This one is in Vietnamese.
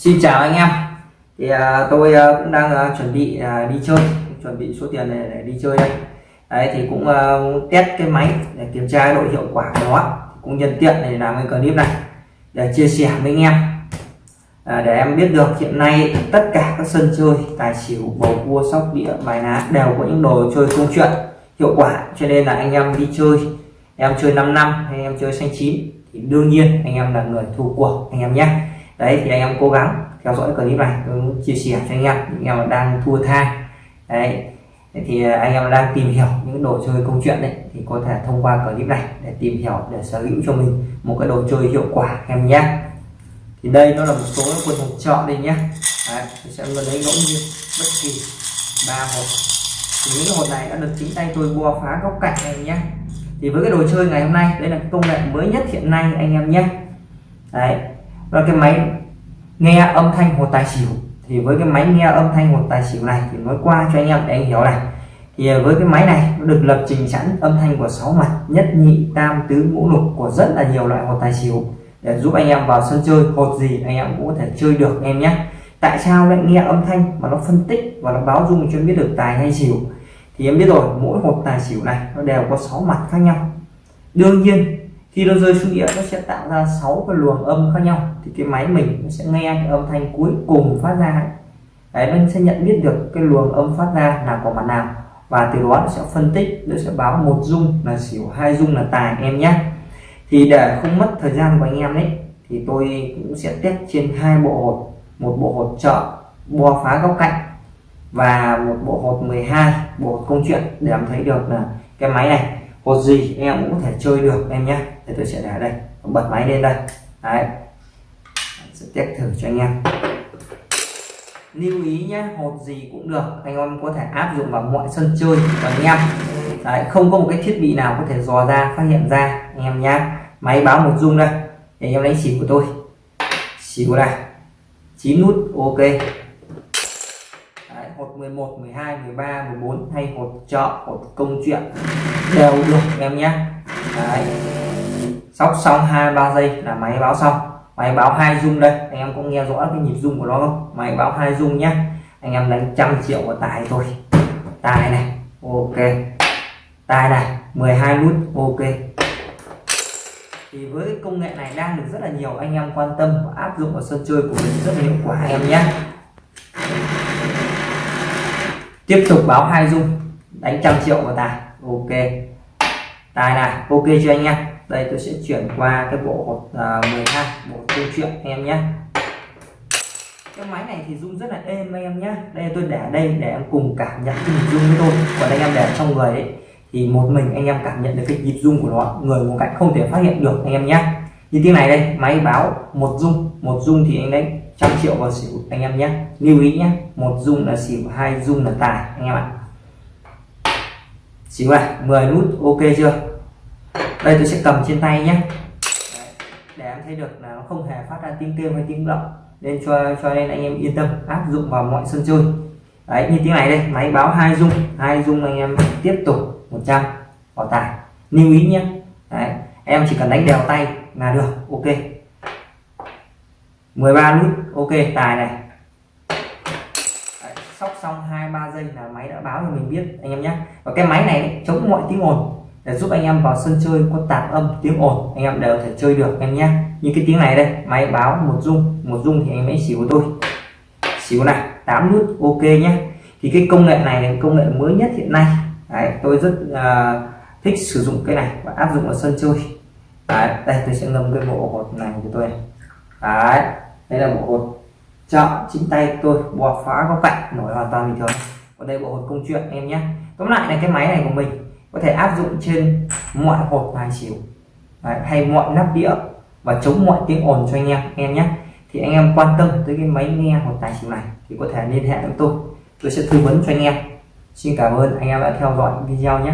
Xin chào anh em. Thì à, tôi à, cũng đang à, chuẩn bị à, đi chơi chuẩn bị số tiền này để đi chơi đây. Đấy thì cũng à, test cái máy để kiểm tra độ hiệu quả của nó. Cũng nhân tiện để làm cái clip này để chia sẻ với anh em. À, để em biết được hiện nay tất cả các sân chơi tài xỉu bầu cua sóc đĩa bài ná đều có những đồ chơi công chuyện hiệu quả. Cho nên là anh em đi chơi em chơi 5 năm hay em chơi xanh chín thì đương nhiên anh em là người thua cuộc anh em nhé đấy thì anh em cố gắng theo dõi clip này chia sẻ cho anh em những em đang thua tha đấy thì à, anh em đang tìm hiểu những đồ chơi công chuyện đấy thì có thể thông qua clip này để tìm hiểu để sở hữu cho mình một cái đồ chơi hiệu quả em nhé. Thì đây nó là một số quần hộp chọn đây nhé. Đấy, sẽ lấy ngẫu nhiên bất kỳ ba hộp. Thì những cái hộp này đã được chính tay tôi bua phá góc cạnh này nhé. Thì với cái đồ chơi ngày hôm nay đây là công nghệ mới nhất hiện nay anh em nhé. Đấy và cái máy nghe âm thanh hột tài xỉu. Thì với cái máy nghe âm thanh hột tài xỉu này thì nói qua cho anh em để anh hiểu này. Thì với cái máy này nó được lập trình sẵn âm thanh của sáu mặt, nhất nhị, tam, tứ, ngũ, lục của rất là nhiều loại hột tài xỉu. Để giúp anh em vào sân chơi, hột gì anh em cũng có thể chơi được em nhé. Tại sao lại nghe âm thanh mà nó phân tích và nó báo dung cho biết được tài hay xỉu? Thì em biết rồi, mỗi hột tài xỉu này nó đều có sáu mặt khác nhau. Đương nhiên khi nó rơi xuống địa nó sẽ tạo ra sáu cái luồng âm khác nhau. Thì cái máy mình nó sẽ nghe cái âm thanh cuối cùng phát ra đấy, nó sẽ nhận biết được cái luồng âm phát ra là của mặt nào. Và từ đó nó sẽ phân tích, nó sẽ báo một dung là xỉu, hai dung là tài, em nhé. Thì để không mất thời gian của anh em đấy thì tôi cũng sẽ test trên hai bộ hột. Một bộ hột trợ bo phá góc cạnh, và một bộ hột 12 bộ hột công chuyện để em thấy được là cái máy này, hột gì em cũng có thể chơi được, em nhé thì tôi sẽ để đây. Bật máy lên đây. Đấy. Sẽ test thử cho anh em. Lưu ý nhé hột gì cũng được. Anh em có thể áp dụng vào mọi sân chơi của anh em. Đấy, không có một cái thiết bị nào có thể dò ra phát hiện ra anh em nhé máy báo một dung đây. Để anh em đánh xỉu của tôi. Xỉu này. 9 nút ok. Đấy, hột 11 12 13 14 hay hột chợ hột công chuyện. Đều được em nhé Đấy sóc xong hai ba giây là máy báo xong. Máy báo hai dung đây. Anh em có nghe rõ cái nhịp dung của nó không? Máy báo hai dung nhé anh em đánh trăm triệu của tài thôi. Tài này, ok. Tài này 12 nút, ok. Thì với công nghệ này đang được rất là nhiều anh em quan tâm và áp dụng vào sân chơi của mình rất là hiệu quả em nhé tiếp tục báo hai dung đánh trăm triệu vào tài, ok. Tài này, ok cho anh em đây tôi sẽ chuyển qua cái bộ hột uh, 12 bộ câu chuyện anh em nhé. Cái máy này thì rung rất là êm anh em nhé. Đây tôi để đây để em cùng cảm nhận cái nhịp rung với tôi còn anh em để trong người ấy thì một mình anh em cảm nhận được cái nhịp rung của nó người một cạnh không thể phát hiện được anh em nhé. Như tiếng này đây máy báo một rung. Một rung thì anh đấy trăm triệu vào xỉu anh em nhé. Lưu ý nhé một rung là xỉu hai rung là tài anh em ạ. Xỉu này 10 nút ok chưa? Đây tôi sẽ cầm trên tay nhé Đấy, để em thấy được là nó không hề phát ra tiếng kêu hay tiếng động. Nên cho cho nên anh em yên tâm áp dụng vào mọi sân chơi. Đấy như tiếng này đây máy báo hai dung hai dung anh em tiếp tục 100 vào tài. Lưu ý nhé đấy, em chỉ cần đánh đều tay là được ok. 13 nút ok tài này. Đấy, sóc xong hai ba giây là máy đã báo cho mình biết anh em nhé và cái máy này chống mọi tiếng ồn để giúp anh em vào sân chơi có tạp âm tiếng ồn anh em đều thể chơi được em nhé. Như cái tiếng này đây máy báo một dung một dung thì anh ấy xỉu của tôi. Xíu này 8 nút ok nhé. Thì cái công nghệ này là công nghệ mới nhất hiện nay. Đấy, tôi rất uh, thích sử dụng cái này và áp dụng vào sân chơi. Đấy, đây tôi sẽ ngâm cái bộ hột này của tôi Đấy, đây là bộ hột chọn chính tay tôi bò phá góc cạnh nổi hoàn toàn bình thường. Còn đây bộ hột công chuyện em nhé. Tóm lại là cái máy này của mình có thể áp dụng trên mọi hộp bài xỉu Đấy, hay mọi nắp đĩa và chống mọi tiếng ồn cho anh em em nhé. Thì anh em quan tâm tới cái máy nghe hộp tài xỉu này thì có thể liên hệ với tôi. Tôi sẽ tư vấn cho anh em. Xin cảm ơn anh em đã theo dõi video nhé.